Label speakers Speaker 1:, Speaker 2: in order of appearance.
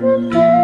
Speaker 1: Música mm.